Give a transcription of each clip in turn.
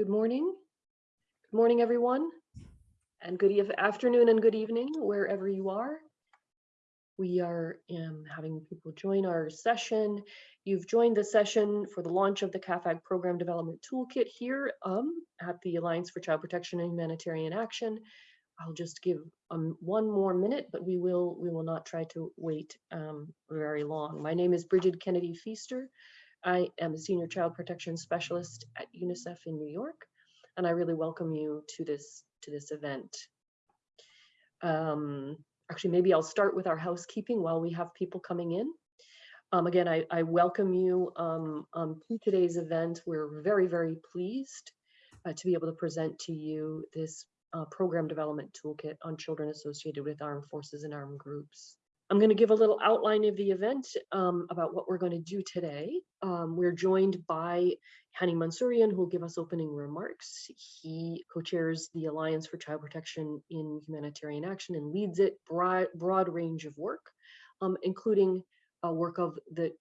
Good morning. Good morning, everyone. And good eve- afternoon and good evening, wherever you are. We are um, having people join our session. You've joined the session for the launch of the CAAFAG Program Development Toolkit here um, at the Alliance for Child Protection and Humanitarian Action. I'll just give um, one more minute, but we will we will not try to wait um, very long. My name is Bridget Kennedy Feaster. I am a senior child protection specialist at UNICEF in New York, and I really welcome you to this to this event. Um, actually, maybe I'll start with our housekeeping while we have people coming in. Um, again, I, I, welcome you um, um, to today's event. We're very, very pleased uh, to be able to present to you this uh, program development toolkit on children associated with armed forces and armed groups. I'm going to give a little outline of the event um, about what we're going to do today. Um, we're joined by Hani Mansourian, who will give us opening remarks. He co-chairs the Alliance for Child Protection in Humanitarian Action and leads it broad, broad range of work, um, including uh, work of the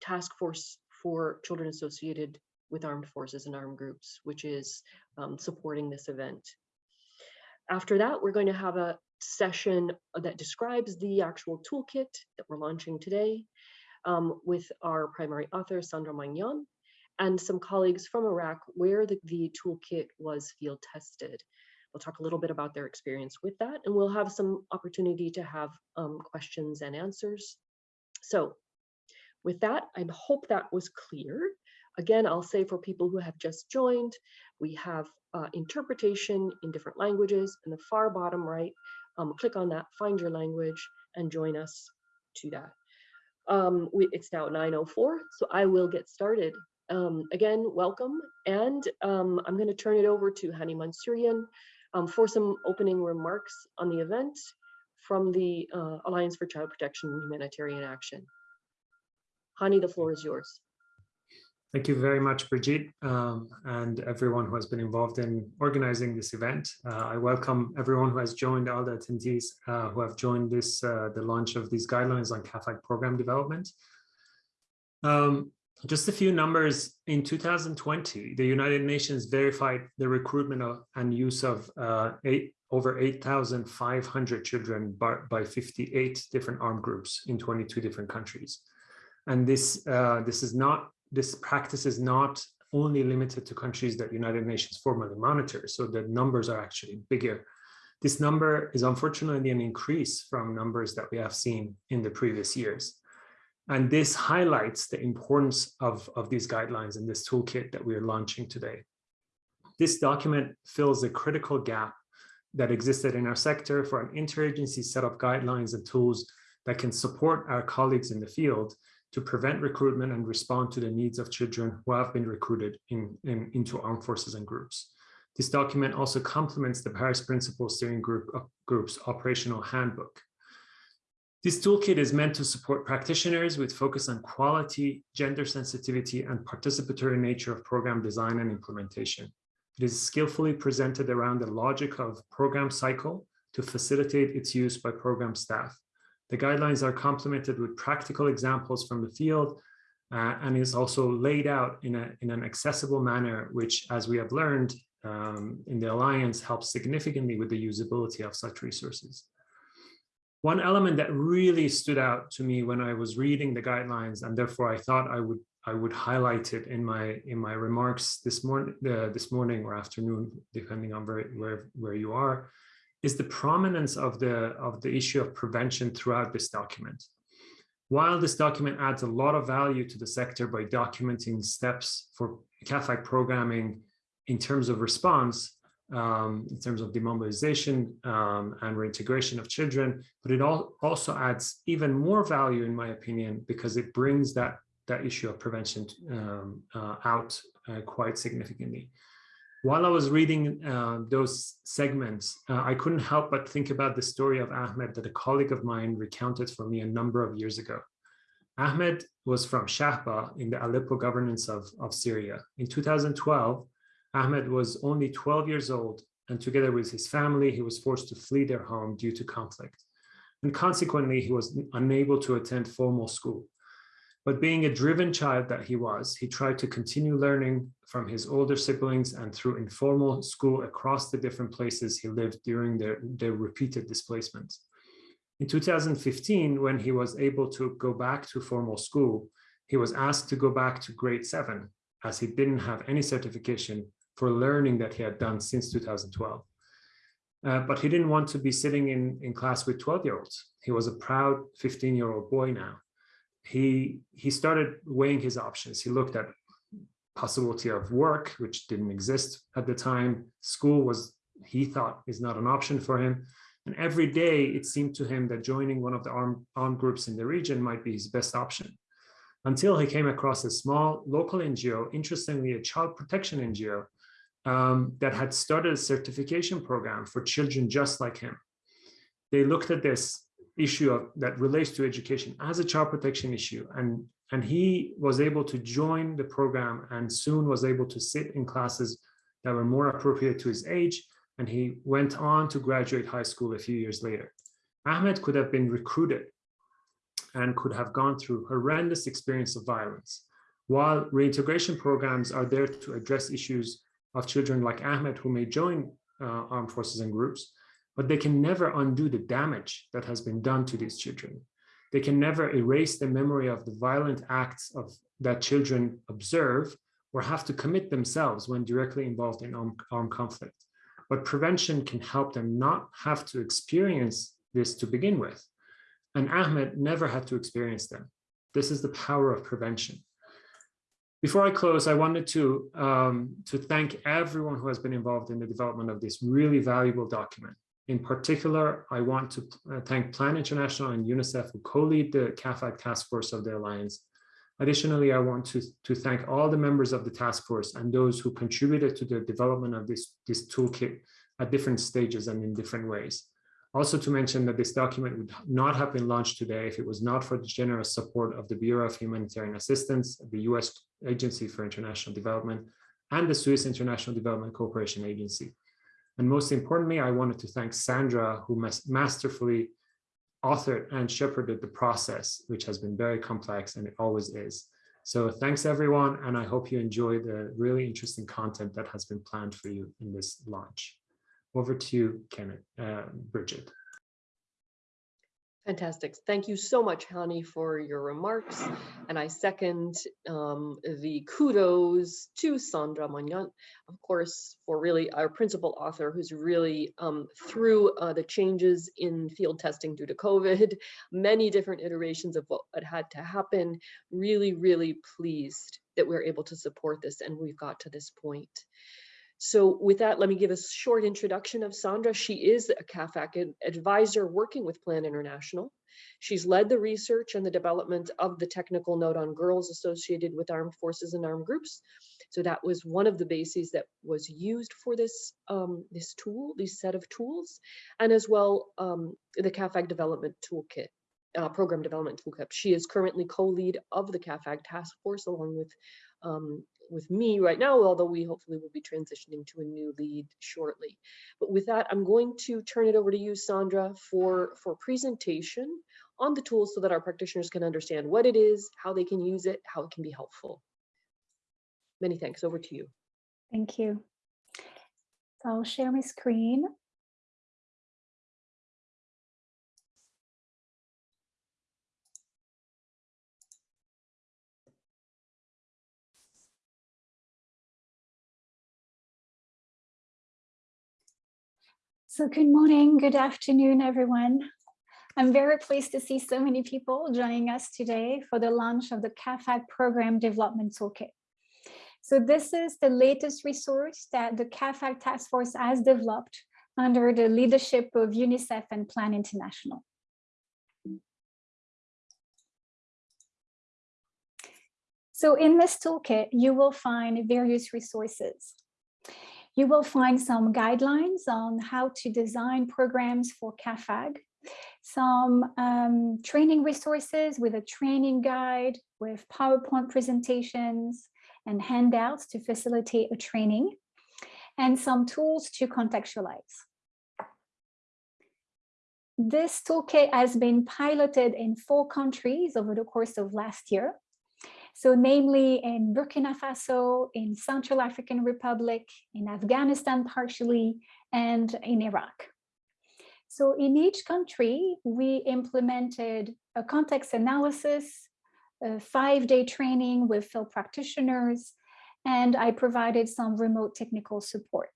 Task Force for Children Associated with Armed Forces and Armed Groups, which is um, supporting this event. After that, we're going to have a session that describes the actual toolkit that we're launching today um, with our primary author, Sandra Maignant, and some colleagues from Iraq where the, the toolkit was field tested. We'll talk a little bit about their experience with that, and we'll have some opportunity to have um, questions and answers. So with that, I hope that was clear. Again, I'll say for people who have just joined, we have uh, interpretation in different languages. In the far bottom right, um, click on that, find your language, and join us to that. Um, we, it's now 9.04, so I will get started. Um, again, welcome, and um, I'm going to turn it over to Hani Mansourian um, for some opening remarks on the event from the uh, Alliance for Child Protection and Humanitarian Action. Hani, the floor is yours. Thank you very much, Brigitte, um, and everyone who has been involved in organizing this event. Uh, I welcome everyone who has joined, all the attendees uh, who have joined this, uh, the launch of these guidelines on CAAFAG program development. Um, just a few numbers. In 2020, the United Nations verified the recruitment of, and use of uh, eight, over 8,500 children by, by 58 different armed groups in 22 different countries. And this, uh, this is not this practice is not only limited to countries that United Nations formally monitors, so the numbers are actually bigger. This number is unfortunately an increase from numbers that we have seen in the previous years. And this highlights the importance of, of these guidelines and this toolkit that we are launching today. This document fills a critical gap that existed in our sector for an interagency set of guidelines and tools that can support our colleagues in the field to prevent recruitment and respond to the needs of children who have been recruited in, in, into armed forces and groups. This document also complements the Paris Principles Steering Group uh, Group's operational handbook. This toolkit is meant to support practitioners with focus on quality, gender sensitivity, and participatory nature of program design and implementation. It is skillfully presented around the logic of program cycle to facilitate its use by program staff. The guidelines are complemented with practical examples from the field uh, and is also laid out in, a, in an accessible manner, which, as we have learned um, in the Alliance, helps significantly with the usability of such resources. One element that really stood out to me when I was reading the guidelines, and therefore I thought I would I would highlight it in my in my remarks this morning uh, this morning or afternoon, depending on where where, where you are, is the prominence of the, of the issue of prevention throughout this document. While this document adds a lot of value to the sector by documenting steps for CAAFAG programming in terms of response, um, in terms of demobilization um, and reintegration of children, but it all also adds even more value, in my opinion, because it brings that, that issue of prevention um, uh, out uh, quite significantly while I was reading uh, those segments, uh, I couldn't help but think about the story of Ahmed that a colleague of mine recounted for me a number of years ago. Ahmed was from Shahba in the Aleppo governance of, of Syria. In 2012, Ahmed was only 12 years old, and together with his family, he was forced to flee their home due to conflict. And consequently, he was unable to attend formal school. But being a driven child that he was, he tried to continue learning from his older siblings and through informal school across the different places he lived during their, their repeated displacements. In 2015, when he was able to go back to formal school, he was asked to go back to grade seven as he didn't have any certification for learning that he had done since 2012. Uh, but he didn't want to be sitting in, in class with 12 year olds. He was a proud 15 year old boy now. He, he started weighing his options. He looked at possibility of work, which didn't exist at the time. School was, he thought, is not an option for him. And every day it seemed to him that joining one of the armed, armed groups in the region might be his best option. Until he came across a small local NGO, interestingly, a child protection NGO, um, that had started a certification program for children just like him. They looked at this issue of, that relates to education as a child protection issue and and he was able to join the program and soon was able to sit in classes that were more appropriate to his age and he went on to graduate high school a few years later. Ahmed could have been recruited and could have gone through horrendous experience of violence. While reintegration programs are there to address issues of children like Ahmed who may join uh, armed forces and groups, but they can never undo the damage that has been done to these children. They can never erase the memory of the violent acts of that children observe or have to commit themselves when directly involved in armed, conflict. But prevention can help them not have to experience this to begin with. And Ahmed never had to experience them. This is the power of prevention. Before I close, I wanted to, um, to thank everyone who has been involved in the development of this really valuable document. In particular, I want to uh, thank Plan International and UNICEF who co-lead the CAAFAG task force of the Alliance. Additionally, I want to, to thank all the members of the task force and those who contributed to the development of this, this toolkit at different stages and in different ways. Also to mention that this document would not have been launched today if it was not for the generous support of the Bureau of Humanitarian Assistance, the US Agency for International Development, and the Swiss International Development Cooperation Agency. And most importantly, I wanted to thank Sandra, who masterfully authored and shepherded the process, which has been very complex and it always is. So thanks everyone, and I hope you enjoy the really interesting content that has been planned for you in this launch. Over to you, Kenneth, uh, Bridget. Fantastic. Thank you so much, Hani, for your remarks. And I second um, the kudos to Sandra Maignant, of course, for really our principal author who's really um, through uh, the changes in field testing due to COVID, many different iterations of what had to happen, really, really pleased that we're able to support this and we've got to this point. So with that, let me give a short introduction of Sandra. She is a CAAFAG advisor working with Plan International. She's led the research and the development of the technical note on girls associated with armed forces and armed groups. So that was one of the bases that was used for this, um, this tool, this set of tools, and as well um, the CAAFAG development toolkit. Uh, program development toolkit. She is currently co-lead of the CAAFAG task force along with um, with me right now, although we hopefully will be transitioning to a new lead shortly. But with that, I'm going to turn it over to you, Sandra, for, for presentation on the tools so that our practitioners can understand what it is, how they can use it, how it can be helpful. Many thanks. Over to you. Thank you. So I'll share my screen. So good morning, good afternoon, everyone. I'm very pleased to see so many people joining us today for the launch of the CAAFAG Program Development Toolkit. So this is the latest resource that the CAAFAG Task Force has developed under the leadership of UNICEF and Plan International. So in this toolkit, you will find various resources. You will find some guidelines on how to design programs for CAAFAG, some um, training resources with a training guide with PowerPoint presentations and handouts to facilitate a training, and some tools to contextualize. This toolkit has been piloted in four countries over the course of last year, So namely in Burkina Faso, in Central African Republic, in Afghanistan partially, and in Iraq. So in each country, we implemented a context analysis, a five-day training with field practitioners, and I provided some remote technical support.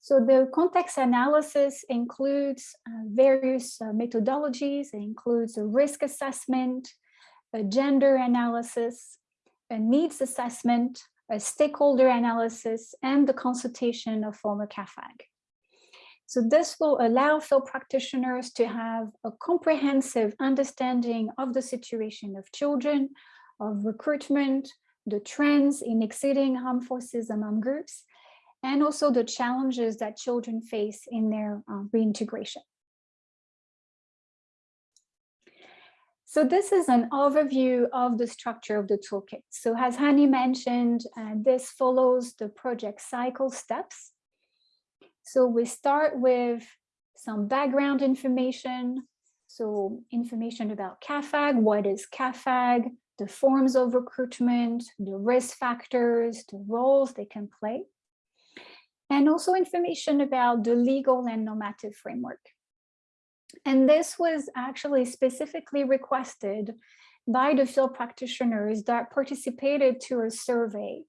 So the context analysis includes uh, various uh, methodologies. It includes a risk assessment, a gender analysis, a needs assessment, a stakeholder analysis, and the consultation of former CAAFAG. So this will allow field practitioners to have a comprehensive understanding of the situation of children, of recruitment, the trends in exceeding armed forces among groups, and also the challenges that children face in their uh, reintegration. So this is an overview of the structure of the toolkit. So as Hani mentioned, uh, this follows the project cycle steps. So we start with some background information. So information about CAAFAG, what is CAAFAG, the forms of recruitment, the risk factors, the roles they can play, and also information about the legal and normative framework. And this was actually specifically requested by the field practitioners that participated to a survey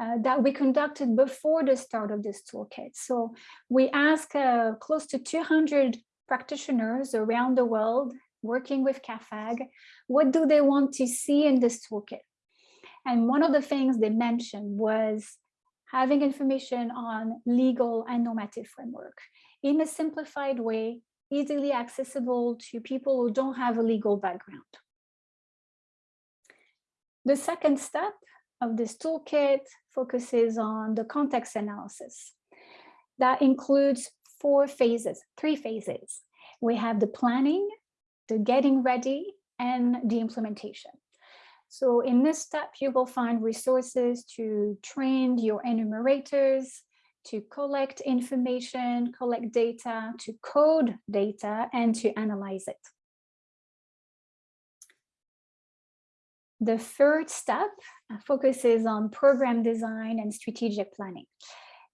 uh, that we conducted before the start of this toolkit. So we asked uh, close to 200 practitioners around the world working with CAAFAG, what do they want to see in this toolkit? And one of the things they mentioned was having information on legal and normative framework in a simplified way, easily accessible to people who don't have a legal background. The second step of this toolkit focuses on the context analysis. That includes four phases, three phases. We have the planning, the getting ready, and the implementation. So in this step, you will find resources to train your enumerators, to collect information, collect data, to code data, and to analyze it. The third step focuses on program design and strategic planning.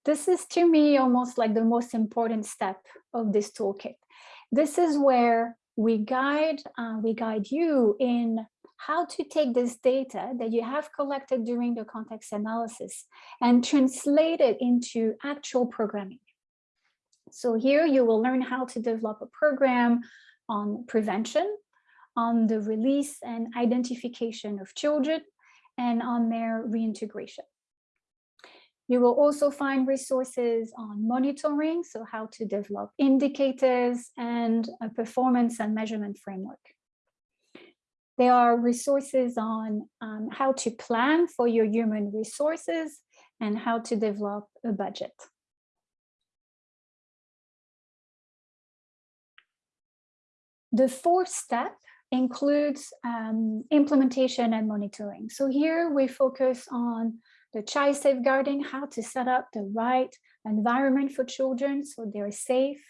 This is to me almost like the most important step of this toolkit. This is where we guide, uh, we guide you in how to take this data that you have collected during the context analysis and translate it into actual programming. So here you will learn how to develop a program on prevention, on the release and identification of children, and on their reintegration. You will also find resources on monitoring, so how to develop indicators and a performance and measurement framework. There are resources on um, how to plan for your human resources and how to develop a budget. The fourth step includes um, implementation and monitoring. So here we focus on the child safeguarding, how to set up the right environment for children so they're safe,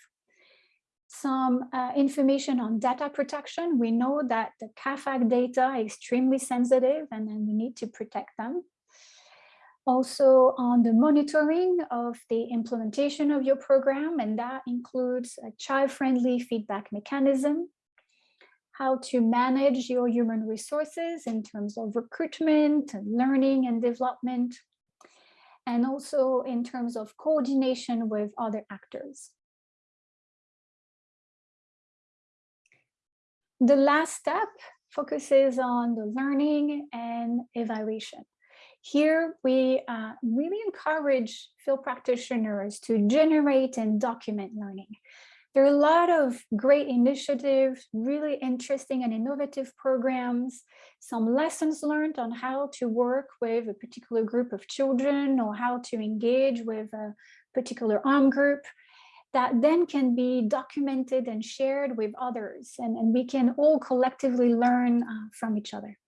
some uh, information on data protection. We know that the CAAFAG data are extremely sensitive and then we need to protect them. Also on the monitoring of the implementation of your program, and that includes a child-friendly feedback mechanism, how to manage your human resources in terms of recruitment, learning and development, and also in terms of coordination with other actors. The last step focuses on the learning and evaluation. Here, we uh, really encourage field practitioners to generate and document learning. There are a lot of great initiatives, really interesting and innovative programs, some lessons learned on how to work with a particular group of children or how to engage with a particular arm group that then can be documented and shared with others and, and we can all collectively learn uh, from each other.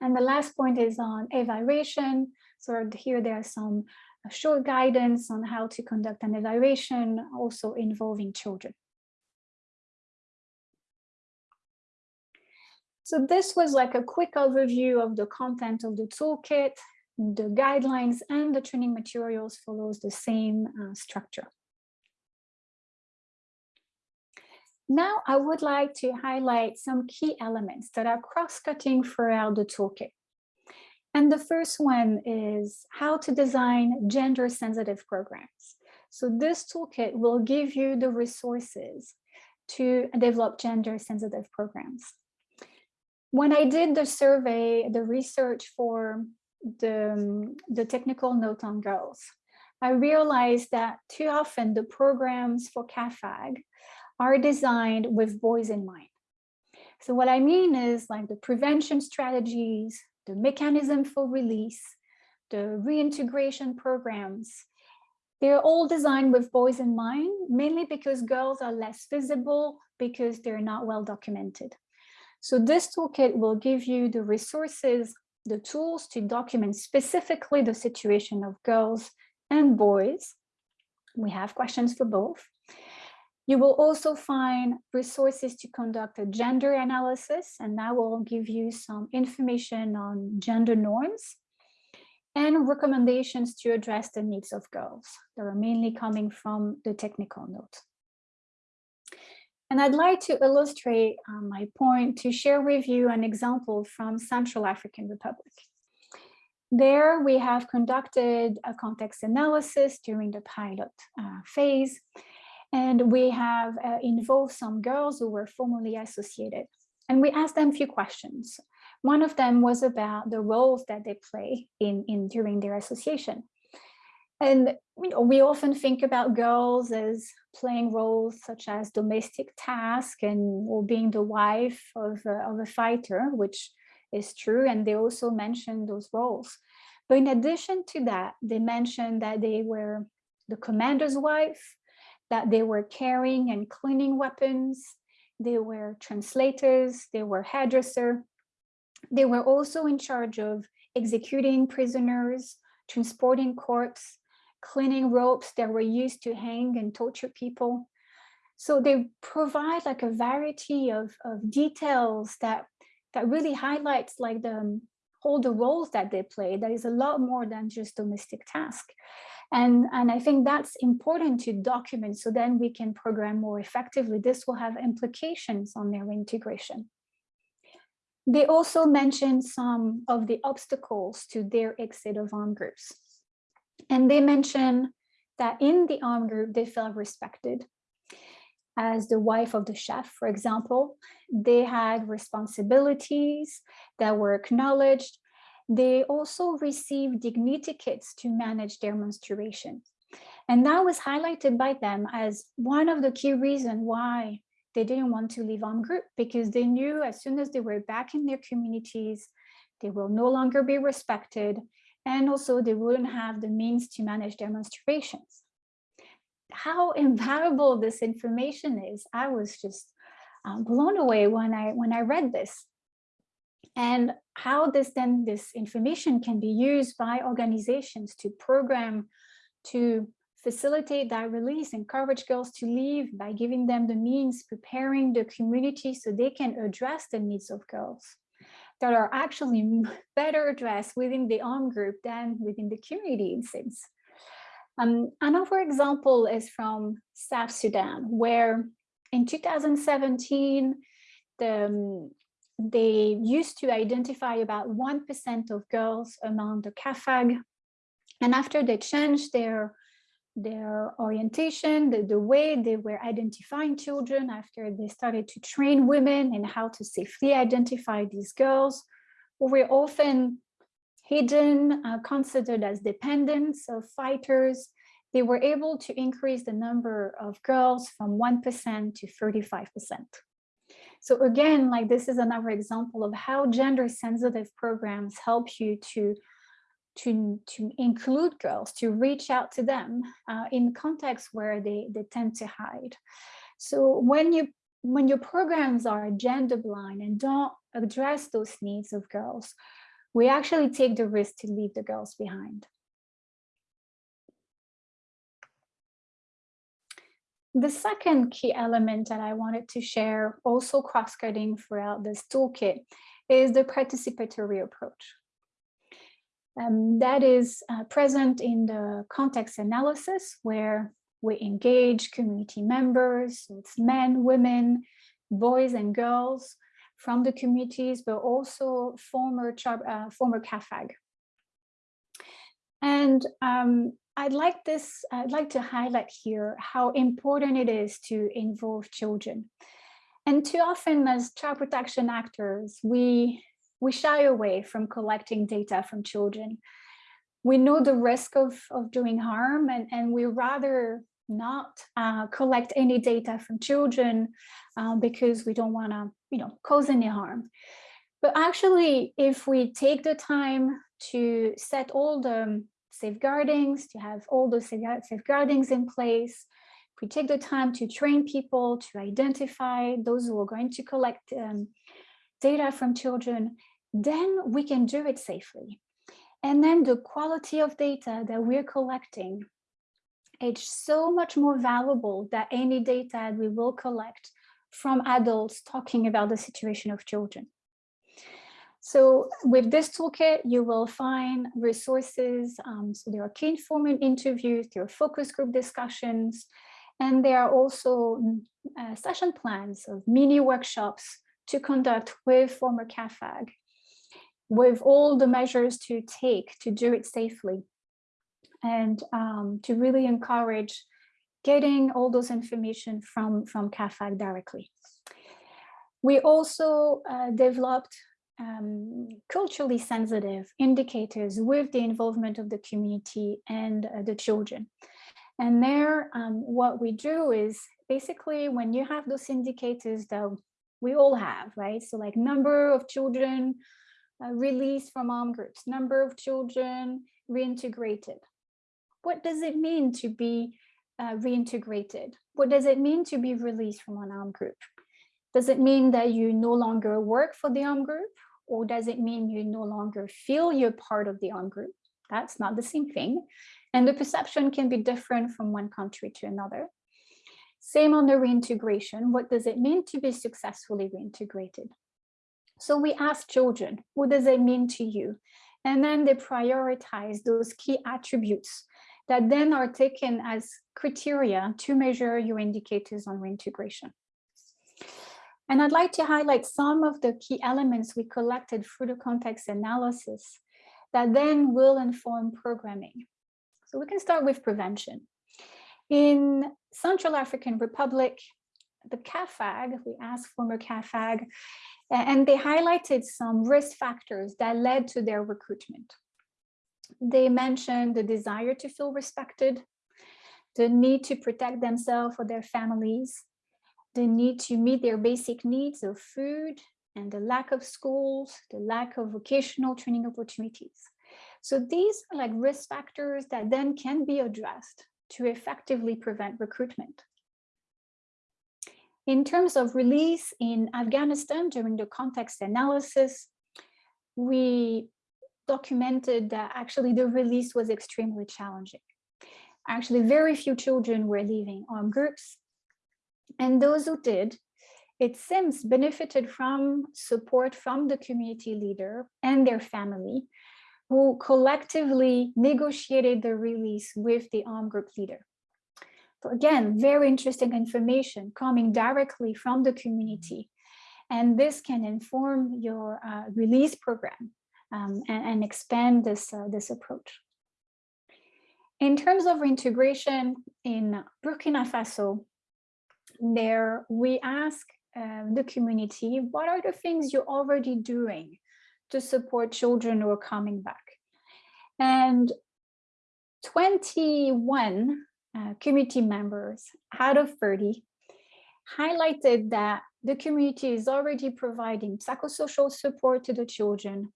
And the last point is on evaluation. So here there are some uh, short guidance on how to conduct an evaluation also involving children. So this was like a quick overview of the content of the toolkit. The guidelines and the training materials follows the same uh, structure. Now I would like to highlight some key elements that are cross-cutting throughout the toolkit. And the first one is how to design gender-sensitive programs. So this toolkit will give you the resources to develop gender-sensitive programs. When I did the survey, the research for the, the technical note on girls, I realized that too often the programs for CAAFAG are designed with boys in mind. So what I mean is like the prevention strategies, the mechanism for release, the reintegration programs, they're all designed with boys in mind, mainly because girls are less visible because they're not well documented. So this toolkit will give you the resources, the tools to document specifically the situation of girls and boys. We have questions for both. You will also find resources to conduct a gender analysis, and that will give you some information on gender norms and recommendations to address the needs of girls that are mainly coming from the technical note. And I'd like to illustrate uh, my point to share with you an example from Central African Republic. There we have conducted a context analysis during the pilot uh, phase, and we have uh, involved some girls who were formerly associated. And we asked them a few questions. One of them was about the roles that they play in, in during their association. And you know, we often think about girls as playing roles such as domestic task and or being the wife of a, of a fighter, which is true. And they also mentioned those roles. But in addition to that, they mentioned that they were the commander's wife, that they were carrying and cleaning weapons, they were translators, they were hairdresser, they were also in charge of executing prisoners, transporting corpses, cleaning ropes that were used to hang and torture people. So they provide like a variety of, of details that, that really highlights like the all the roles that they play. That is a lot more than just domestic task. And, and I think that's important to document so then we can program more effectively. This will have implications on their integration. They also mentioned some of the obstacles to their exit of armed groups. And they mentioned that in the armed group, they felt respected. As the wife of the chef, for example, they had responsibilities that were acknowledged. They also received dignity kits to manage their menstruation. And that was highlighted by them as one of the key reasons why they didn't want to leave armed group because they knew as soon as they were back in their communities, they will no longer be respected and also they wouldn't have the means to manage their menstruations. How invaluable this information is, I was just um, blown away when I when I read this. And how this then this information can be used by organizations to program to facilitate that release, encourage girls to leave by giving them the means, preparing the community so they can address the needs of girls that are actually better addressed within the armed group than within the community in sense. Um, another example is from South Sudan, where in 2017, the, um, they used to identify about 1% of girls among the CAAFAG. And after they changed their their orientation, the, the way they were identifying children after they started to train women in how to safely identify these girls, who were often hidden, uh, considered as dependents of fighters, they were able to increase the number of girls from 1% to 35%. So again, like this is another example of how gender sensitive programs help you to to, to include girls, to reach out to them uh, in contexts where they, they tend to hide. So when you when your programs are gender blind and don't address those needs of girls, we actually take the risk to leave the girls behind. The second key element that I wanted to share, also cross-cutting throughout this toolkit, is the participatory approach. Um, that is uh, present in the context analysis where we engage community members, so it's men, women, boys and girls from the communities, but also former, uh, former CAAFAG. And um, I'd like this, I'd like to highlight here how important it is to involve children. And too often as child protection actors, we, we shy away from collecting data from children. We know the risk of, of doing harm and, and we rather not uh, collect any data from children uh, because we don't want to, you know, cause any harm. But actually, if we take the time to set all the safeguardings, to have all those safeguardings in place, if we take the time to train people to identify those who are going to collect um, data from children, then we can do it safely. And then the quality of data that we're collecting it's so much more valuable than any data we will collect from adults talking about the situation of children. So with this toolkit, you will find resources. Um, so there are key informant interviews, there are focus group discussions, and there are also mm, uh, session plans of mini workshops to conduct with former CAAFAG with all the measures to take to do it safely and um, to really encourage getting all those information from, from CAAFAG directly. We also uh, developed um, culturally sensitive indicators with the involvement of the community and uh, the children. And there, um, what we do is basically when you have those indicators that we all have, right? So like number of children uh, released from armed groups, number of children reintegrated, what does it mean to be uh, reintegrated? What does it mean to be released from an armed group? Does it mean that you no longer work for the armed group? Or does it mean you no longer feel you're part of the armed group? That's not the same thing. And the perception can be different from one country to another. Same on the reintegration. What does it mean to be successfully reintegrated? So we ask children, what does it mean to you? And then they prioritize those key attributes that then are taken as criteria to measure your indicators on reintegration. And I'd like to highlight some of the key elements we collected through the context analysis that then will inform programming. So we can start with prevention. In Central African Republic, the CAAFAG, we asked former CAAFAG, and they highlighted some risk factors that led to their recruitment. They mentioned the desire to feel respected, the need to protect themselves or their families, the need to meet their basic needs of food and the lack of schools, the lack of vocational training opportunities. So these are like risk factors that then can be addressed to effectively prevent recruitment. In terms of release in Afghanistan during the context analysis, we documented that actually the release was extremely challenging. Actually, very few children were leaving armed groups. And those who did, it seems benefited from support from the community leader and their family, who collectively negotiated the release with the armed group leader. So again, very interesting information coming directly from the community. And this can inform your uh, release program um, and, and, expand this, uh, this approach. In terms of reintegration in Burkina Faso, there we ask uh, the community, what are the things you're already doing to support children who are coming back? And 21 uh, community members out of 30 highlighted that the community is already providing psychosocial support to the children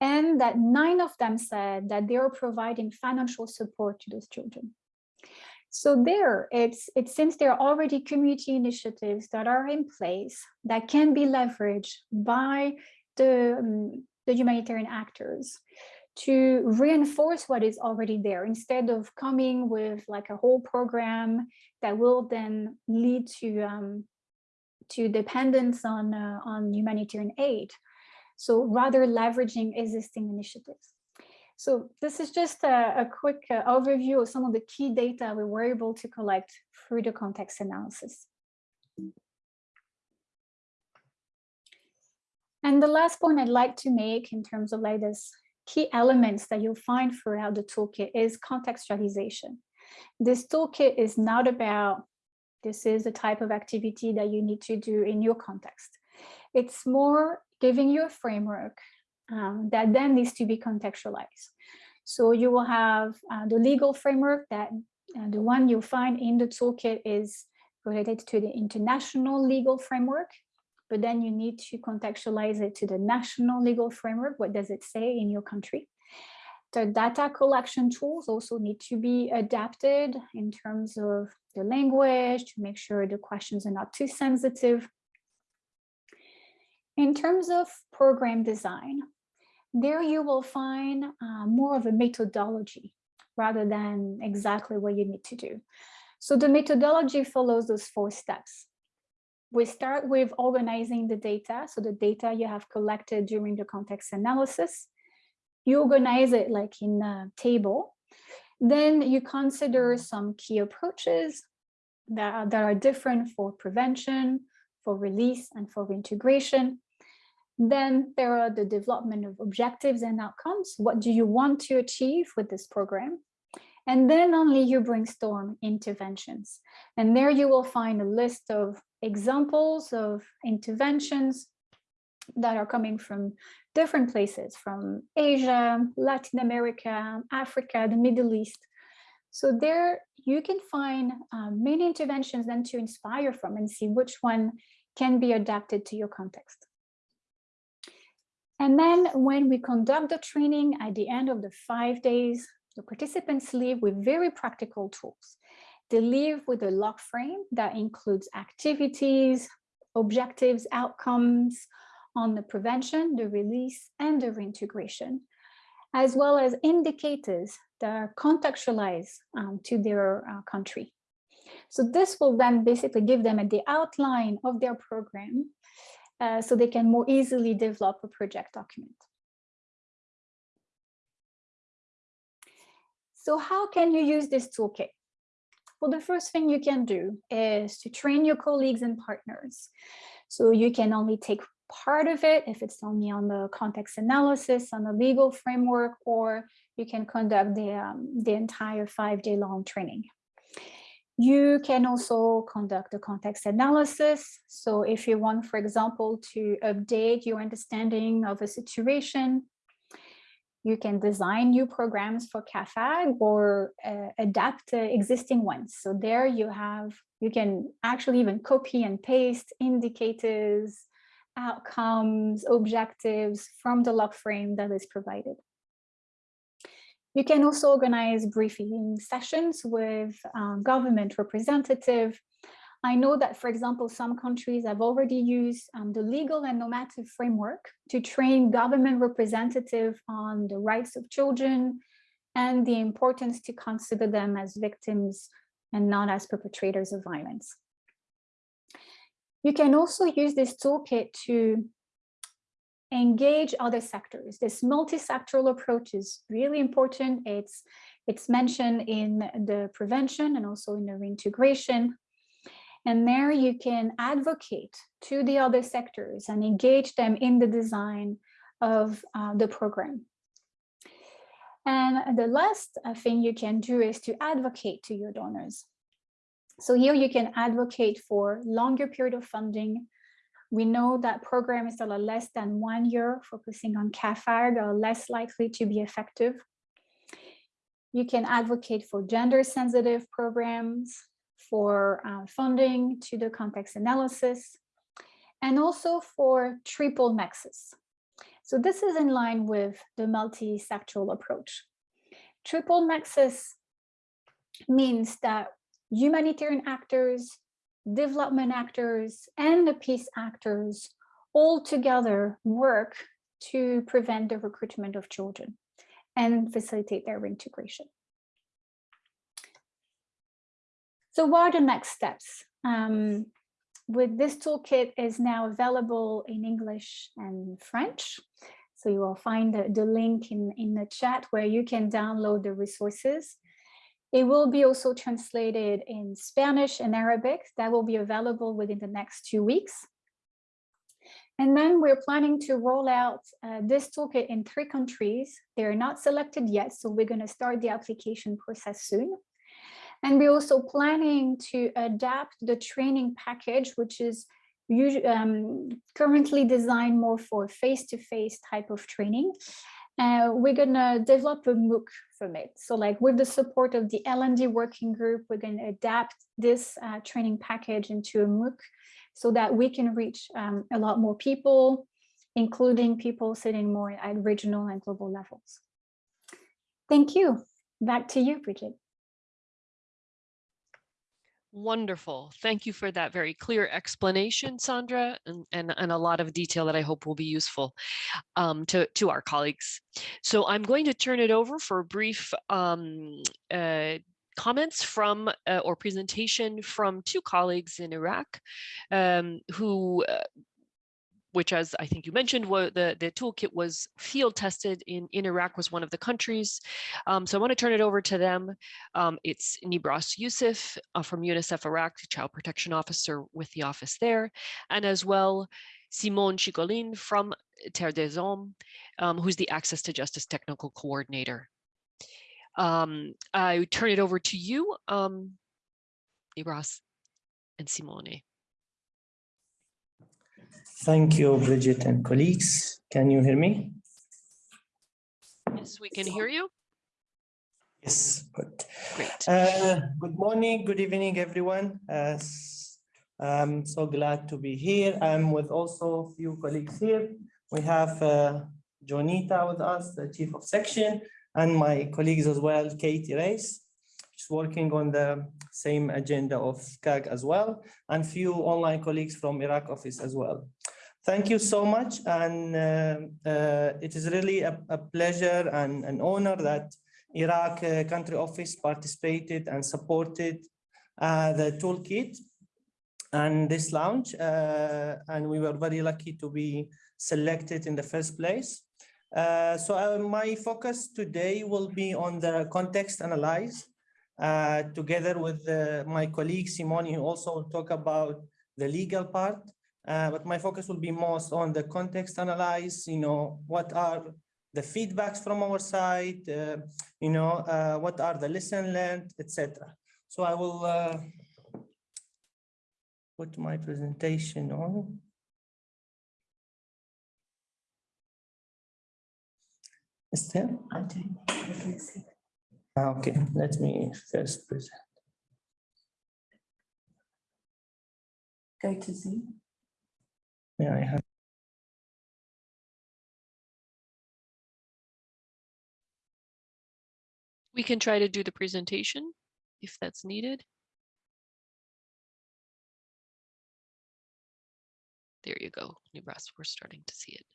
and that nine of them said that they are providing financial support to those children. So there, it's, it seems there are already community initiatives that are in place that can be leveraged by the, um, the humanitarian actors to reinforce what is already there instead of coming with like a whole program that will then lead to um, to dependence on uh, on humanitarian aid. So rather leveraging existing initiatives. So this is just a, a quick uh, overview of some of the key data we were able to collect through the context analysis. And the last point I'd like to make in terms of like this key elements that you'll find throughout the toolkit is contextualization. This toolkit is not about this is the type of activity that you need to do in your context. It's more giving you a framework um, that then needs to be contextualized. So you will have uh, the legal framework that uh, the one you'll find in the toolkit is related to the international legal framework but then you need to contextualize it to the national legal framework. What does it say in your country? The data collection tools also need to be adapted in terms of the language to make sure the questions are not too sensitive. In terms of program design, there you will find uh, more of a methodology rather than exactly what you need to do. So the methodology follows those four steps we start with organizing the data. So the data you have collected during the context analysis, you organize it like in a table. Then you consider some key approaches that are, that are different for prevention, for release, and for reintegration. Then there are the development of objectives and outcomes. What do you want to achieve with this program? And then only you brainstorm interventions. And there you will find a list of examples of interventions that are coming from different places, from Asia, Latin America, Africa, the Middle East. So there you can find um, many interventions then to inspire from and see which one can be adapted to your context. And then when we conduct the training at the end of the five days, the participants leave with very practical tools. They leave with a log frame that includes activities, objectives, outcomes on the prevention, the release, and the reintegration, as well as indicators that are contextualized um, to their uh, country. So this will then basically give them the outline of their program uh, so they can more easily develop a project document. So how can you use this toolkit? Well, the first thing you can do is to train your colleagues and partners. So you can only take part of it if it's only on the context analysis, on the legal framework, or you can conduct the, um, the entire five day long training. You can also conduct a context analysis. So if you want, for example, to update your understanding of a situation, you can design new programs for CAAFAG or uh, adapt uh, existing ones. So there you have, you can actually even copy and paste indicators, outcomes, objectives from the log frame that is provided. You can also organize briefing sessions with um, government representative I know that, for example, some countries have already used um, the legal and normative framework to train government representative on the rights of children and the importance to consider them as victims and not as perpetrators of violence. You can also use this toolkit to engage other sectors. This multi-sectoral approach is really important. It's, it's mentioned in the prevention and also in the reintegration and there you can advocate to the other sectors and engage them in the design of uh, the program. And the last uh, thing you can do is to advocate to your donors. So here you can advocate for longer period of funding. We know that programs that are less than one year focusing on CAAFAG are less likely to be effective. You can advocate for gender sensitive programs, for uh, funding to the context analysis, and also for triple nexus. So this is in line with the multi-sectoral approach. Triple nexus means that humanitarian actors, development actors, and the peace actors all together work to prevent the recruitment of children. and facilitate their reintegration. So what are the next steps? Um, with this toolkit is now available in English and French. So you will find the, the link in, in the chat where you can download the resources. It will be also translated in Spanish and Arabic that will be available within the next two weeks. And then we're planning to roll out uh, this toolkit in three countries. They're not selected yet, so we're going to start the application process soon. And we're also planning to adapt the training package, which is um, currently designed more for face-to-face -face type of training. Uh, we're going to develop a MOOC from it. So like with the support of the L&D working group, we're going to adapt this uh, training package into a MOOC so that we can reach um, a lot more people, including people sitting more at regional and global levels. Thank you. Back to you, Bridget. Wonderful. Thank you for that very clear explanation, Sandra, and, and, and a lot of detail that I hope will be useful um, to, to our colleagues. So I'm going to turn it over for a brief um, uh, comments from uh, or presentation from two colleagues in Iraq um, who uh, which as I think you mentioned, the, the toolkit was field tested in, in Iraq was one of the countries. Um, so I want to turn it over to them. Um, it's Nibras Youssef uh, from UNICEF Iraq, Child Protection Officer with the office there, and as well Simone Chigolin from Terre des Hommes, um, who's the Access to Justice Technical Coordinator. Um, I turn it over to you, um, Nibras and Simone. Thank you, Bridget and colleagues. Can you hear me? Yes, we can hear you. Yes, good. Great. Uh, good morning, good evening, everyone. Uh, I'm so glad to be here. I'm with also a few colleagues here. We have uh, Jonita with us, the chief of section, and my colleagues as well, Katie Race. She's working on the same agenda of CAG as well, and few online colleagues from Iraq office as well. Thank you so much. And uh, uh, it is really a, a, pleasure and an honor that Iraq uh, country office participated and supported uh, the toolkit and this launch. Uh, and we were very lucky to be selected in the first place. Uh, so my focus today will be on the context analyze together with my colleague Simone, who also will talk about the legal part uh, but my focus will be most on the context analyze, you know, what are the feedbacks from our side, uh, you know, uh, what are the lesson learned, etc. So I will uh, put my presentation on. Is there? Ah, okay, let me first present. Go to Zoom. Yeah, I have. We can try to do the presentation if that's needed. There you go, Nibras, we're starting to see it.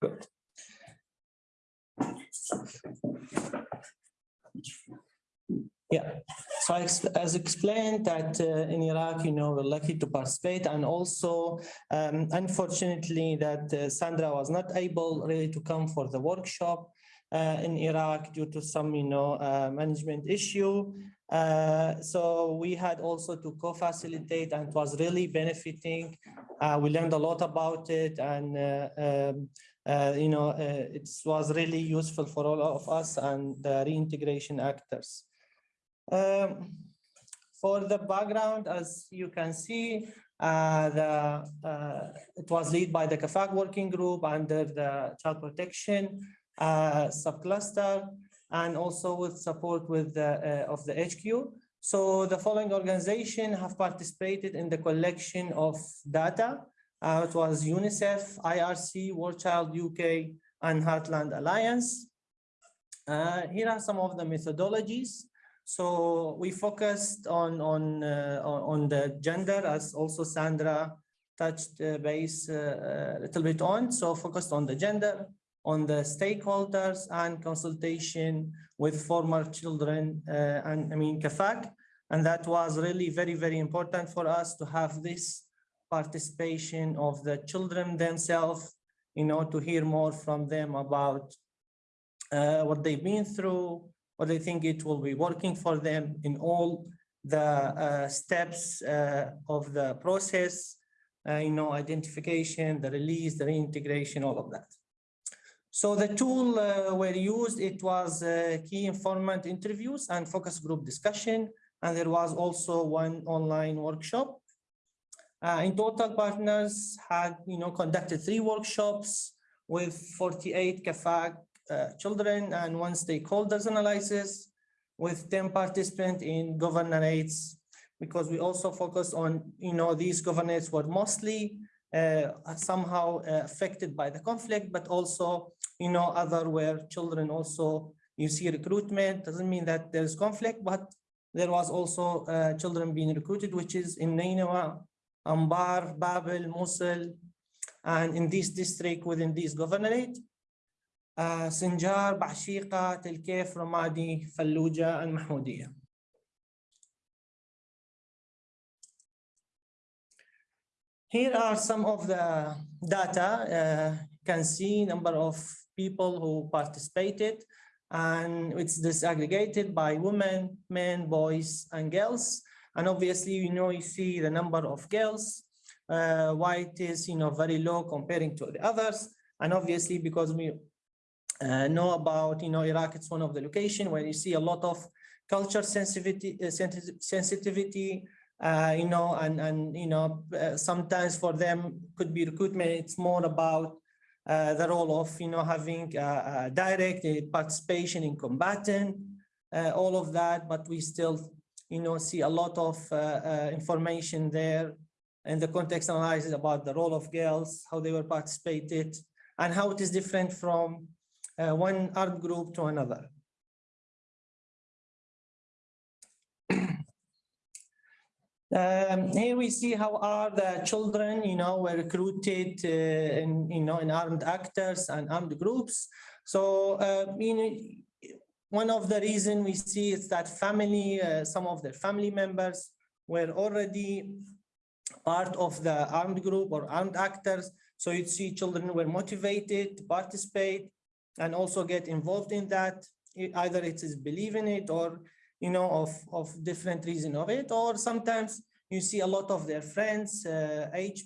Good. Yeah, so as explained that uh, in Iraq, you know, we're lucky to participate and also, um, unfortunately, that uh, Sandra was not able really to come for the workshop uh, in Iraq due to some, you know, uh, management issue. Uh, so we had also to co-facilitate and it was really benefiting. Uh, we learned a lot about it and, um, you know, it was really useful for all of us and the reintegration actors. Um, for the background, as you can see, uh, the, uh, it was led by the CAAFAG working group under the child protection uh, subcluster and also with support with the, uh, of the HQ. So the following organization have participated in the collection of data. Uh, it was UNICEF, IRC, War Child UK, and Heartland Alliance. Uh, here are some of the methodologies. So we focused on on uh, on the gender, as also Sandra touched uh, base uh, a little bit on. So focused on the gender, on the stakeholders and consultation with former children uh, and I mean CAAFAG. And that was really very, very important for us to have this participation of the children themselves, you know, to hear more from them about uh, what they've been through, what they think it will be working for them in all the uh, steps uh, of the process, uh, you know, identification, the release, the reintegration, all of that. So the tool uh, were used, it was uh, key informant interviews and focus group discussion. And there was also one online workshop. Uh, in total, partners had, you know, conducted three workshops with 48 CAAFAG uh, children and one stakeholders analysis with 10 participants in governorates because we also focus on, you know, these governorates were mostly uh, somehow uh, affected by the conflict, but also, you know, other where children also, you see recruitment, doesn't mean that there's conflict, but there was also uh, children being recruited, which is in Nainawa, Anbar, Babel, Mosul, and in this district within this governorate. Uh, Sinjar, Bashika, Telkef, Ramadi, Fallujah, and. Here are some of the data. Uh, you can see number of people who participated and it's disaggregated by women, men, boys, and girls. And obviously, you know, you see the number of girls, uh, why it is, you know, very low comparing to the others. And obviously, because we uh, know about, you know, Iraq, it's one of the location where you see a lot of culture sensitivity, uh, sensitivity, uh, you know, and, and, you know, uh, sometimes for them could be recruitment. It's more about uh, the role of, you know, having direct participation in combatant, uh, all of that, but we still, you know, see a lot of uh, information there and the context analysis about the role of girls, how they were participated, and how it is different from one art group to another. Um, here we see how are the children, you know, were recruited uh, in, you know, in armed actors and armed groups. So, uh, you know, one of the reason we see is that family, uh, some of their family members were already part of the armed group or armed actors. So you see children were motivated to participate and also get involved in that. Either it is believe in it or you know, of, of different reason of it, or sometimes you see a lot of their friends, uh, age,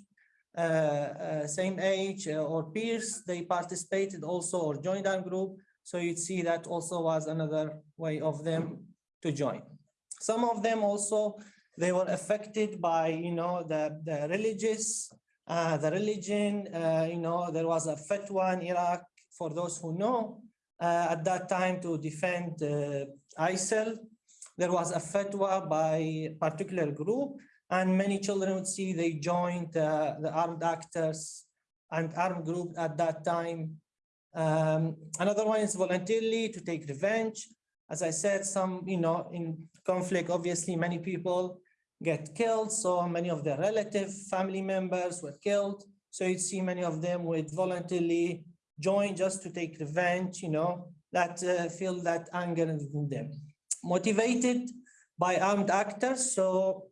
uh, uh, same age uh, or peers, they participated also or joined our group. So you'd see that also was another way of them to join. Some of them also, they were affected by, you know, the, the religious, uh, the religion, uh, you know, there was a fatwa in Iraq, for those who know, at that time to defend ISIL there was a fatwa by a particular group and many children would see they joined uh, the armed actors and armed group at that time. Um, another one is voluntarily to take revenge. As I said, some, you know, in conflict, obviously many people get killed. So many of their relative family members were killed. So you see many of them would voluntarily join just to take revenge, you know, that uh, feel that anger in them motivated by armed actors. So,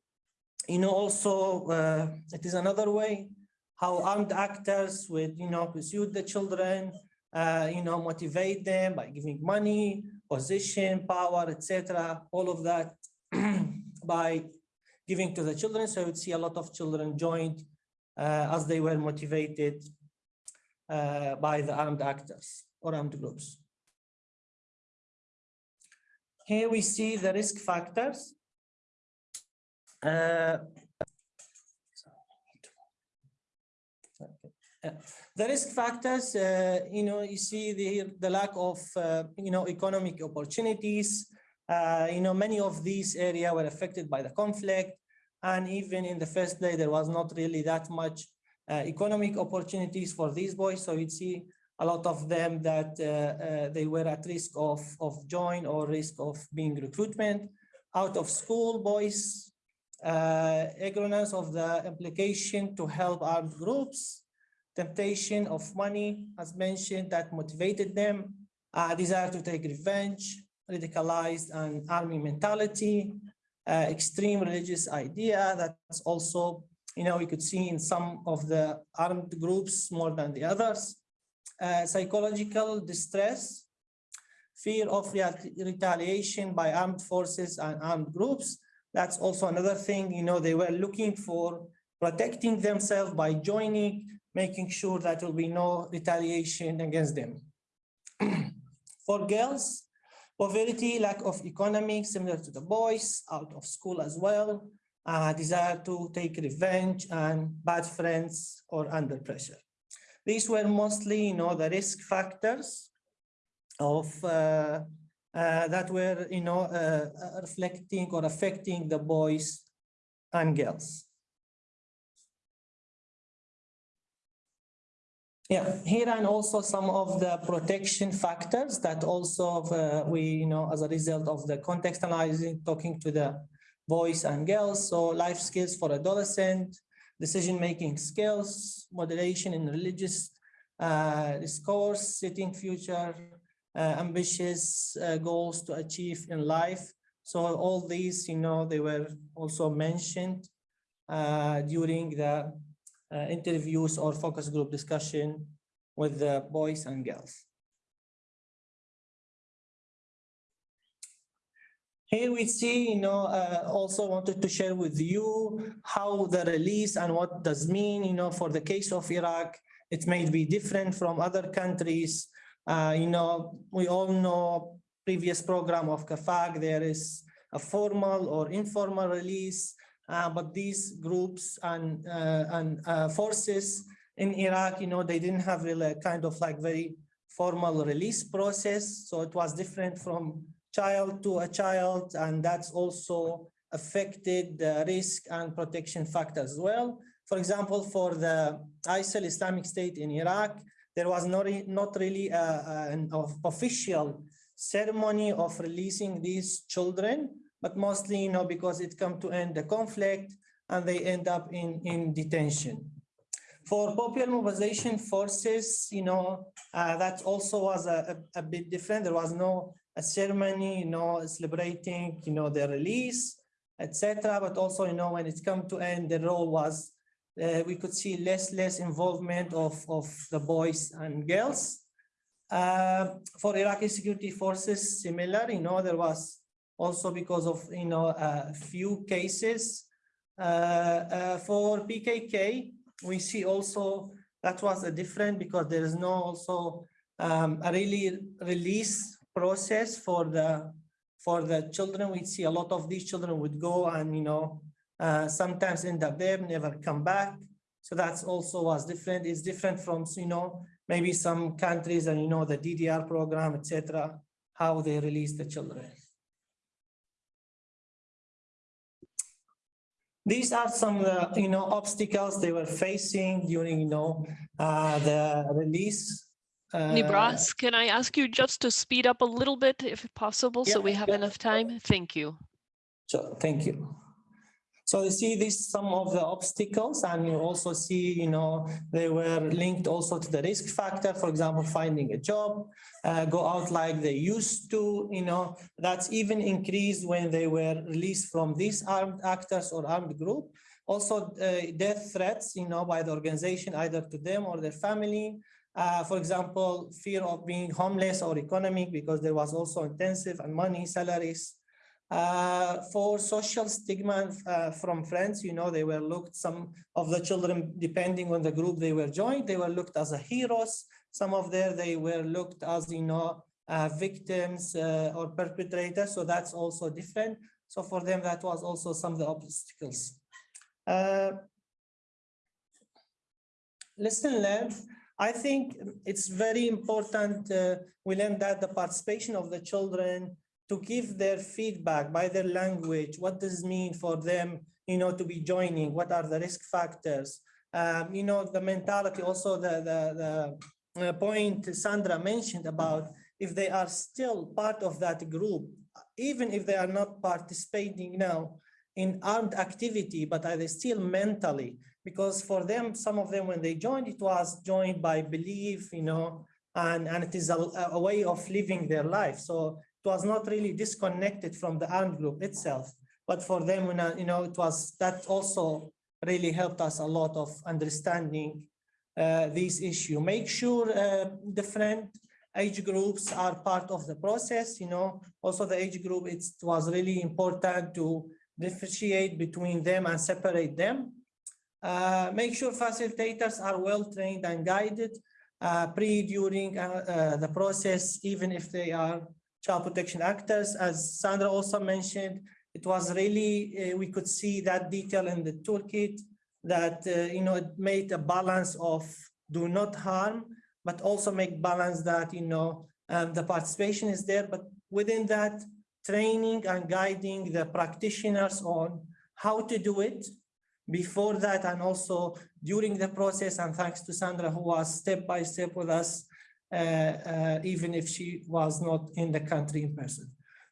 you know, also uh, it is another way how armed actors would, you know, pursue the children, uh, you know, motivate them by giving money, position, power, etc. All of that by giving to the children. So you'd see a lot of children joined uh, as they were motivated uh, by the armed actors or armed groups. Here we see the risk factors. Uh, the risk factors, uh, you know, you see the, the lack of, uh, you know, economic opportunities. Uh, you know, many of these areas were affected by the conflict. And even in the first day, there was not really that much economic opportunities for these boys. So you'd see a lot of them that uh, uh, they were at risk of, of join or risk of being recruitment out of school boys uh, ignorance of the implication to help armed groups, temptation of money, as mentioned, that motivated them, uh, desire to take revenge, radicalized and army mentality, uh, extreme religious idea that's also, you know, we could see in some of the armed groups more than the others, uh, psychological distress, fear of retaliation by armed forces and armed groups. That's also another thing, you know, they were looking for protecting themselves by joining, making sure that there will be no retaliation against them. For girls, poverty, lack of economy, similar to the boys, out of school as well, uh, desire to take revenge and bad friends or under pressure. These were mostly, you know, the risk factors of uh, uh, that were, you know, uh, uh, reflecting or affecting the boys and girls. Yeah, here and also some of the protection factors that also uh, we, you know, as a result of the context analyzing, talking to the boys and girls. So life skills for adolescent, decision-making skills, moderation in religious uh, discourse, setting future uh, ambitious uh, goals to achieve in life. So all these, you know, they were also mentioned uh, during the uh, interviews or focus group discussion with the boys and girls. Here we see, you know, uh, also wanted to share with you how the release and what does mean, you know, for the case of Iraq, it may be different from other countries. Uh, you know, we all know previous program of CAAFAG, there is a formal or informal release, uh, but these groups and, uh, and uh, forces in Iraq, you know, they didn't have really kind of like very formal release process. So it was different from child to a child, and that's also affected the risk and protection factor as well. For example, for the ISIL Islamic State in Iraq, there was not, not really a, a, an official ceremony of releasing these children, but mostly, you know, because it come to end the conflict and they end up in, in detention. For popular mobilization forces, you know, uh, that also was a, a, a, bit different. There was no a ceremony, you know, celebrating, you know, the release, etc. But also, you know, when it come to end, the role was, uh, we could see less, less involvement of, of the boys and girls. Uh, for Iraqi security forces, similar, you know, there was also because of, you know, a few cases. Uh, uh, for PKK, we see also that was a different because there is no also um, a really release process for the for the children. We see a lot of these children would go and you know uh, sometimes end up there, never come back. So that's also was different. It's different from you know maybe some countries and you know the DDR program, etc. How they release the children. These are some, uh, you know, obstacles they were facing during, you know, uh, the release. Uh, Nibras, can I ask you just to speed up a little bit if possible, so we have yeah. enough time? Thank you. So thank you. So you see this some of the obstacles and you also see, you know, they were linked also to the risk factor, for example, finding a job, uh, go out like they used to, you know, that's even increased when they were released from these armed actors or armed group. Also uh, death threats, you know, by the organization, either to them or their family. Uh, for example, fear of being homeless or economic because there was also intensive and money salaries. Uh, for social stigma uh, from friends, you know, they were looked, some of the children, depending on the group they were joined, they were looked as heroes. Some of them, they were looked as, you know, uh, victims uh, or perpetrators. So that's also different. So for them, that was also some of the obstacles. Uh, lesson learned. I think it's very important. Uh, we learned that the participation of the children to give their feedback by their language. What does it mean for them, you know, to be joining? What are the risk factors? Um, you know, the mentality, also the, the, the uh, point Sandra mentioned about if they are still part of that group, even if they are not participating now in armed activity, but are they still mentally? Because for them, some of them, when they joined, it was joined by belief, you know, and, and it is a, a way of living their life. So it was not really disconnected from the armed group itself. But for them, when you know, it was that also really helped us a lot of understanding uh, this issue. Make sure uh, different age groups are part of the process, you know, also the age group, it was really important to differentiate between them and separate them. Uh, make sure facilitators are well trained and guided uh, pre, during uh, uh, the process, even if they are child protection actors. As Sandra also mentioned, it was really, uh, we could see that detail in the toolkit that, you know, it made a balance of do not harm, but also make balance that, you know, um, the participation is there, but within that, training and guiding the practitioners on how to do it before that and also during the process and thanks to Sandra who was step by step with us uh, uh, even if she was not in the country in person.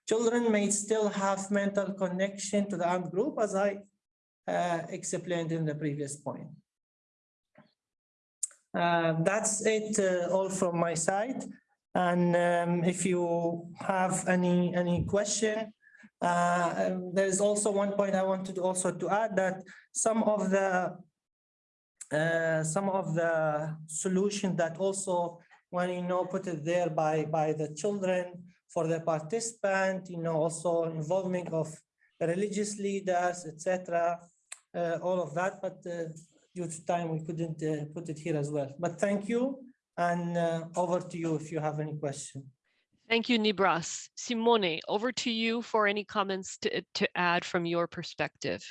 Children may still have mental connection to the armed group as I uh, explained in the previous point. Uh, that's it uh, all from my side. And um, if you have any any question, uh, there is also one point I wanted also to add that some of the uh, some of the solution that also when you know put it there by by the children for the participant, you know also involvement of religious leaders, etc. Uh, all of that, but uh, due to time we couldn't uh, put it here as well. But thank you. And uh, over to you if you have any question. Thank you, Nibras. Simone, over to you for any comments to, to add from your perspective.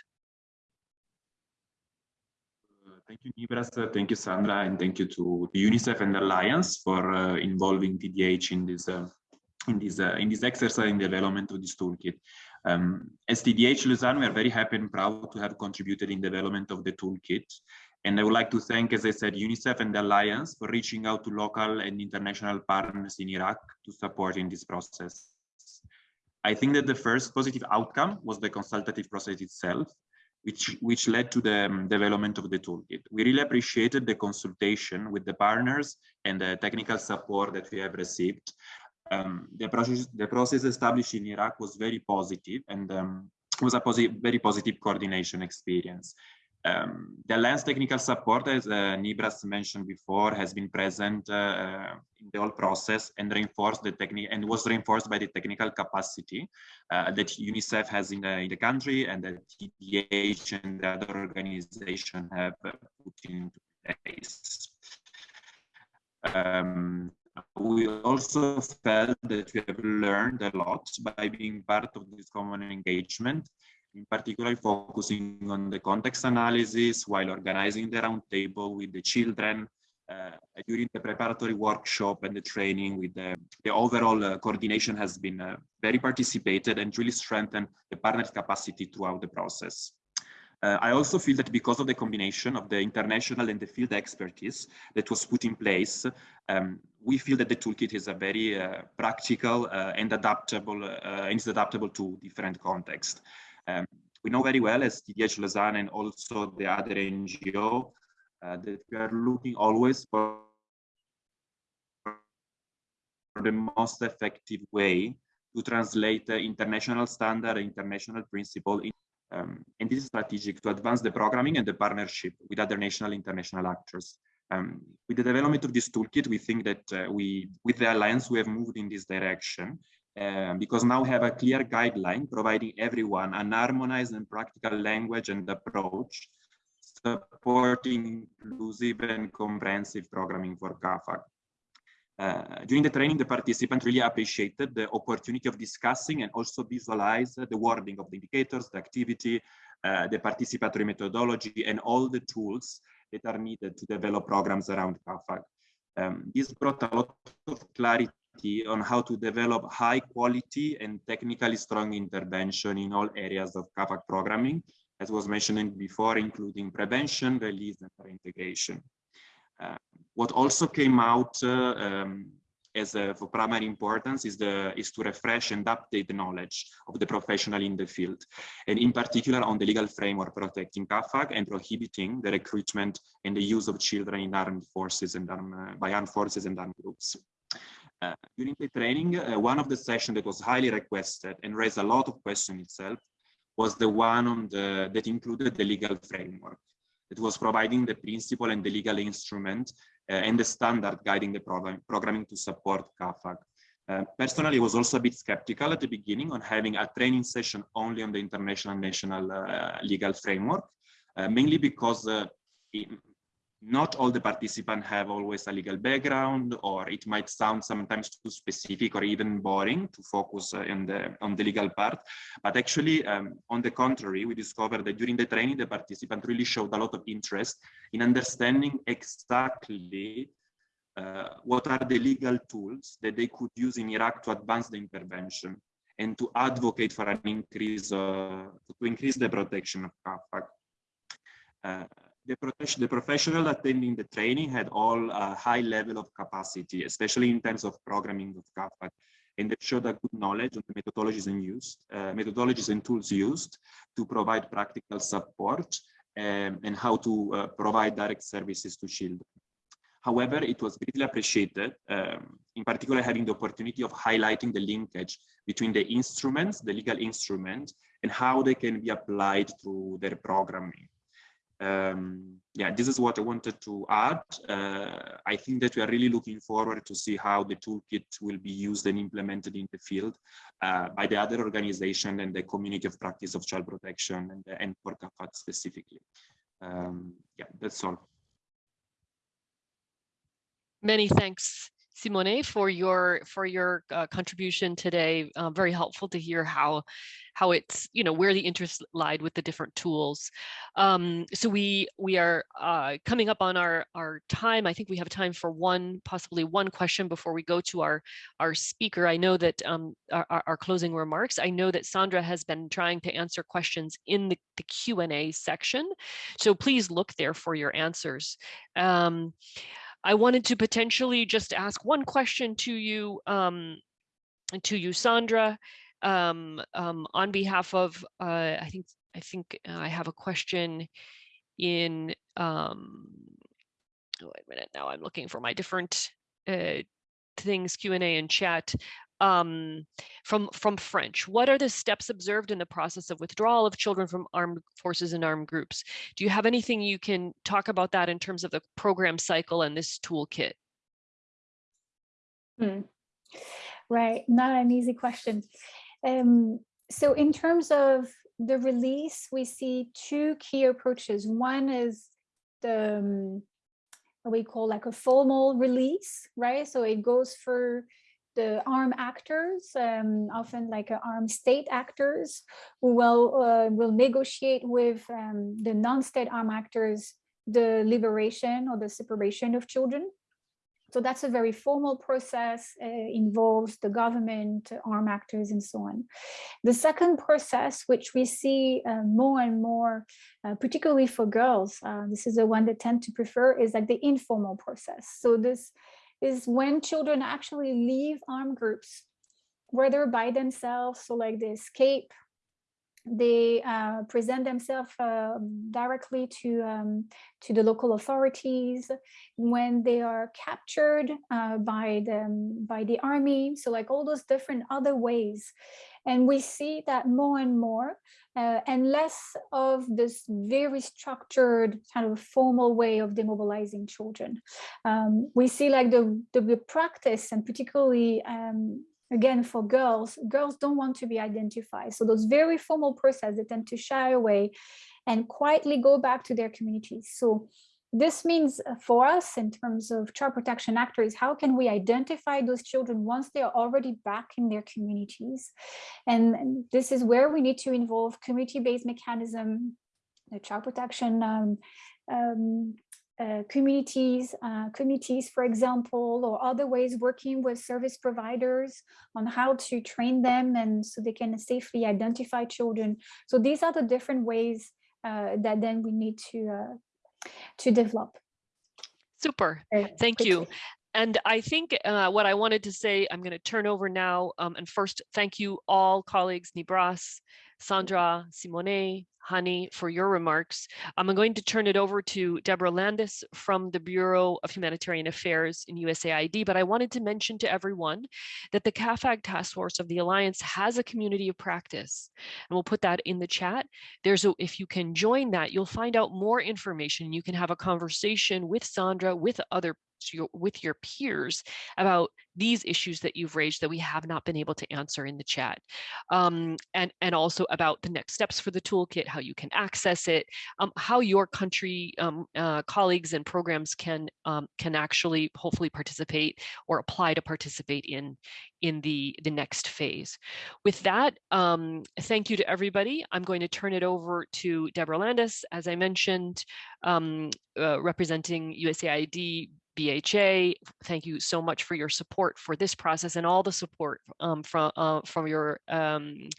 Uh, thank you, Nibras. Uh, thank you, Sandra, and thank you to UNICEF and the Alliance for uh, involving TDH in this uh, in this uh, in this exercise in development of this toolkit. Um, as TDH Lausanne, we are very happy and proud to have contributed in development of the toolkit. And I would like to thank, as I said, UNICEF and the Alliance for reaching out to local and international partners in Iraq to support in this process. I think that the first positive outcome was the consultative process itself, which, which led to the um, development of the toolkit. We really appreciated the consultation with the partners and the technical support that we have received. Um, the, process, the process established in Iraq was very positive and um, was a posi very positive coordination experience. Um, the lens technical support, as uh, Nibras mentioned before, has been present uh, in the whole process and reinforced the technique and was reinforced by the technical capacity uh, that UNICEF has in the, in the country and that TDH and the other organization have put into place. Um, we also felt that we have learned a lot by being part of this common engagement in particular focusing on the context analysis while organizing the roundtable with the children uh, during the preparatory workshop and the training with the, the overall uh, coordination has been uh, very participated and really strengthened the partner capacity throughout the process. Uh, I also feel that because of the combination of the international and the field expertise that was put in place, um, we feel that the toolkit is a very uh, practical uh, and adaptable and is adaptable to different contexts. Um, we know very well as TDH Lausanne and also the other NGO uh, that we are looking always for the most effective way to translate the international standard, international principle, in, um, and this is strategic to advance the programming and the partnership with other national international actors. Um, with the development of this toolkit, we think that uh, we, with the Alliance, we have moved in this direction um, because now we have a clear guideline providing everyone an harmonized and practical language and approach supporting inclusive and comprehensive programming for CAAFAG. Uh, during the training, the participant really appreciated the opportunity of discussing and also visualize the wording of the indicators, the activity, uh, the participatory methodology, and all the tools that are needed to develop programs around CAAFAG. Um, this brought a lot of clarity on how to develop high quality and technically strong intervention in all areas of CAAFAG programming, as was mentioned before, including prevention, release, and reintegration. Uh, what also came out uh, um, as for primary importance is the is to refresh and update the knowledge of the professional in the field, and in particular on the legal framework protecting CAAFAG and prohibiting the recruitment and the use of children in armed forces and armed, by armed forces and armed groups. Uh, during the training, uh, one of the sessions that was highly requested and raised a lot of questions itself was the one on the that included the legal framework. It was providing the principle and the legal instrument uh, and the standard guiding the program, programming to support CAAFAG. Uh, personally, I was also a bit skeptical at the beginning on having a training session only on the international and national uh, legal framework, uh, mainly because not all the participants have always a legal background, or it might sound sometimes too specific or even boring to focus uh, on the on the legal part. But actually, um, on the contrary, we discovered that during the training, the participant really showed a lot of interest in understanding exactly uh, what are the legal tools that they could use in Iraq to advance the intervention and to advocate for an increase, uh, to increase the protection of CAAFAG. Uh, the, the professional attending the training had all a high level of capacity, especially in terms of programming of CAAFAG, and they showed a good knowledge on the methodologies and used, uh, methodologies and tools used to provide practical support um, and how to uh, provide direct services to children. However, it was greatly appreciated, um, in particular having the opportunity of highlighting the linkage between the instruments, the legal instruments, and how they can be applied to their programming um, yeah, this is what I wanted to add. Uh, I think that we are really looking forward to see how the toolkit will be used and implemented in the field uh, by the other organization and the community of practice of child protection and, and for CAAFAG specifically. Um, yeah, that's all. Many thanks, Simone, for your for your uh, contribution today. Uh, very helpful to hear how how it's you know where the interest lied with the different tools. Um, so we we are uh, coming up on our our time. I think we have time for one possibly one question before we go to our our speaker. I know that um, our, our closing remarks. I know that Sandra has been trying to answer questions in the, the Q and A section, so please look there for your answers. Um, I wanted to potentially just ask one question to you, um, to you, Sandra, um, um, on behalf of, uh, I think, I think I have a question in, um, oh, wait a minute, now I'm looking for my different uh, things, Q&A and chat um, from, from French. What are the steps observed in the process of withdrawal of children from armed forces and armed groups? Do you have anything you can talk about that in terms of the program cycle and this toolkit? Hmm. Right, not an easy question. Um, so in terms of the release, we see two key approaches. One is the um, what we call like a formal release, right? So it goes for the armed actors, um, often like uh, armed state actors, who will uh, will negotiate with um, the non-state armed actors the liberation or the separation of children. So that's a very formal process, uh, involves the government, armed actors, and so on. The second process, which we see uh, more and more, uh, particularly for girls, uh, this is the one they tend to prefer, is like the informal process. So this is when children actually leave armed groups, whether by themselves, so like they escape, they uh, present themselves uh, directly to um, to the local authorities when they are captured uh, by them by the army so like all those different other ways and we see that more and more uh, and less of this very structured kind of formal way of demobilizing children. Um, we see like the, the, the practice and particularly um, again for girls, girls don't want to be identified. So those very formal processes, they tend to shy away and quietly go back to their communities. So this means uh, for us in terms of child protection actors, how can we identify those children once they are already back in their communities? And this is where we need to involve community-based mechanism, the child protection um, um, uh, communities, uh, communities, for example, or other ways working with service providers on how to train them and so they can safely identify children. So these are the different ways uh, that then we need to uh, to develop. Super, thank you. and I think uh, what I wanted to say, I'm going to turn over now. Um, and first, thank you all colleagues, Nibras, Sandra, Simone, Hani, for your remarks. I'm going to turn it over to Deborah Landis from the Bureau of Humanitarian Affairs in USAID, but I wanted to mention to everyone that the CAAFAG Task Force of the Alliance has a community of practice, and we'll put that in the chat. There's a, if you can join that, you'll find out more information. You can have a conversation with Sandra, with other with your peers about these issues that you've raised that we have not been able to answer in the chat. Um, and, and also about the next steps for the toolkit, how you can access it, um, how your country um, uh, colleagues and programs can, um, can actually hopefully participate or apply to participate in, in the, the next phase. With that, um, thank you to everybody. I'm going to turn it over to Deborah Landis, as I mentioned, um, uh, representing USAID BHA. Thank you so much for your support for this process and all the support um, from uh, from your um,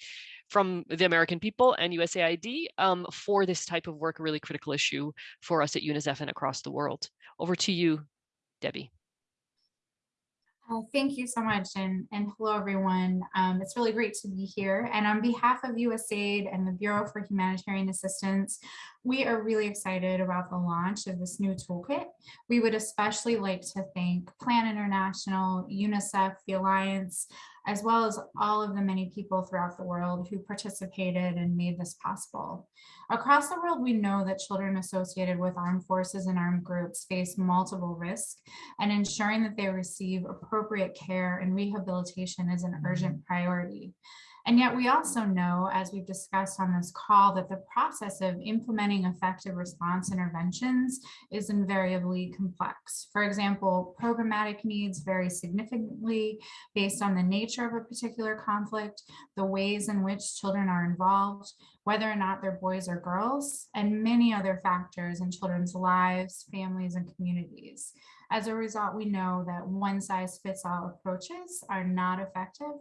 from the American people and USAID um, for this type of work, a really critical issue for us at UNICEF and across the world. Over to you, Debbie. Uh, thank you so much and, and hello everyone. Um, it's really great to be here and on behalf of USAID and the Bureau for Humanitarian Assistance, we are really excited about the launch of this new toolkit. We would especially like to thank Plan International, UNICEF, the Alliance, as well as all of the many people throughout the world who participated and made this possible. Across the world, we know that children associated with armed forces and armed groups face multiple risks, and ensuring that they receive appropriate care and rehabilitation is an mm-hmm. urgent priority. And yet we also know, as we've discussed on this call, that the process of implementing effective response interventions is invariably complex. For example, programmatic needs vary significantly based on the nature of a particular conflict, the ways in which children are involved, whether or not they're boys or girls, and many other factors in children's lives, families, and communities. As a result, we know that one size fits all approaches are not effective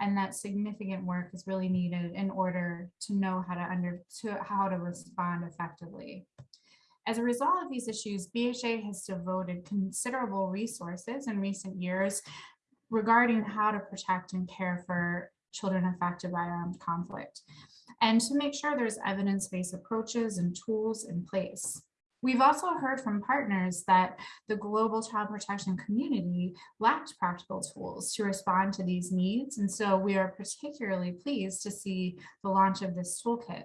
and that significant work is really needed in order to know how to under to how to respond effectively. As a result of these issues, BHA has devoted considerable resources in recent years regarding how to protect and care for children affected by armed conflict and to make sure there's evidence-based approaches and tools in place. We've also heard from partners that the global child protection community lacked practical tools to respond to these needs. And so we are particularly pleased to see the launch of this toolkit.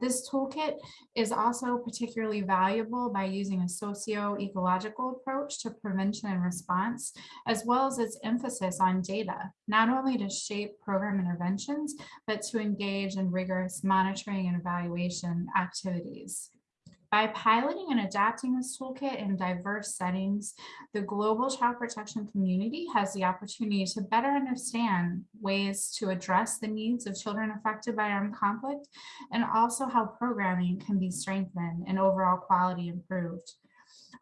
This toolkit is also particularly valuable by using a socio-ecological approach to prevention and response, as well as its emphasis on data, not only to shape program interventions, but to engage in rigorous monitoring and evaluation activities. By piloting and adapting this toolkit in diverse settings, the global child protection community has the opportunity to better understand ways to address the needs of children affected by armed conflict and also how programming can be strengthened and overall quality improved.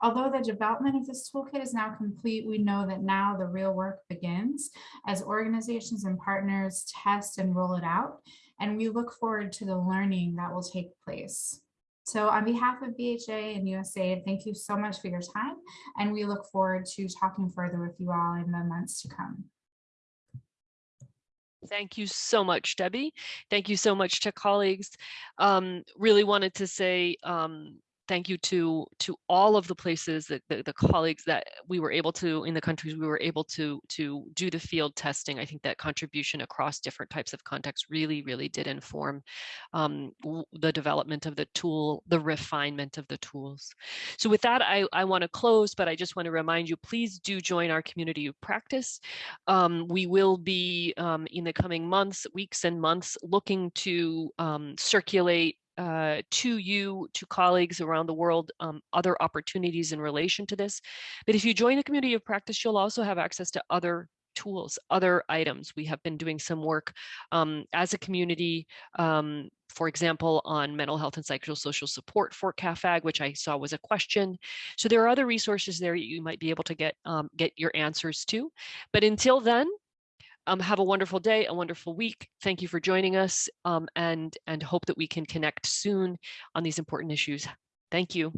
Although the development of this toolkit is now complete, we know that now the real work begins as organizations and partners test and roll it out, and we look forward to the learning that will take place. So on behalf of BHA and USAID, thank you so much for your time. And we look forward to talking further with you all in the months to come. Thank you so much, Debbie. Thank you so much to colleagues. Um, really wanted to say um, thank you to to all of the places that the, the, colleagues that we were able to in the countries we were able to to do the field testing. I think that contribution across different types of contexts really really did inform um, the development of the tool the refinement of the tools. So with that i i want to close but i just want to remind you please do join our community of practice. Um, we will be um, in the coming months weeks and months looking to um, circulate uh, to you, to colleagues around the world, um, other opportunities in relation to this. But if you join the community of practice, you'll also have access to other tools, other items. We have been doing some work um, as a community, um, for example, on mental health and psychosocial support for CAAFAG, which I saw was a question. So there are other resources there you might be able to get um, get your answers to. But until then, um, have a wonderful day, a wonderful week. Thank you for joining us um, and, and hope that we can connect soon on these important issues. Thank you.